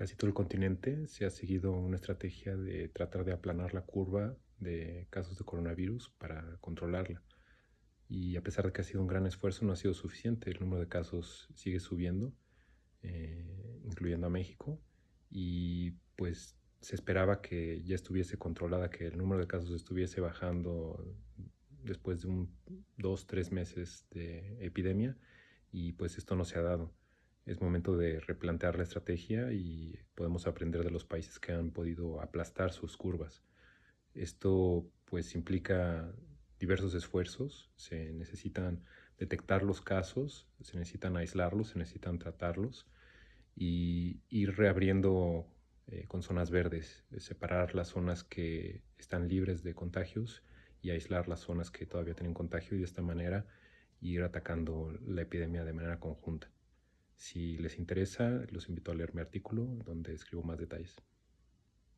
casi todo el continente se ha seguido una estrategia de tratar de aplanar la curva de casos de coronavirus para controlarla. Y a pesar de que ha sido un gran esfuerzo, no ha sido suficiente. El número de casos sigue subiendo, eh, incluyendo a México. Y pues se esperaba que ya estuviese controlada, que el número de casos estuviese bajando después de un dos, tres meses de epidemia. Y pues esto no se ha dado es momento de replantear la estrategia y podemos aprender de los países que han podido aplastar sus curvas. Esto pues implica diversos esfuerzos, se necesitan detectar los casos, se necesitan aislarlos, se necesitan tratarlos y ir reabriendo eh, con zonas verdes, separar las zonas que están libres de contagios y aislar las zonas que todavía tienen contagio y de esta manera ir atacando la epidemia de manera conjunta. Si les interesa, los invito a leer mi artículo donde escribo más detalles.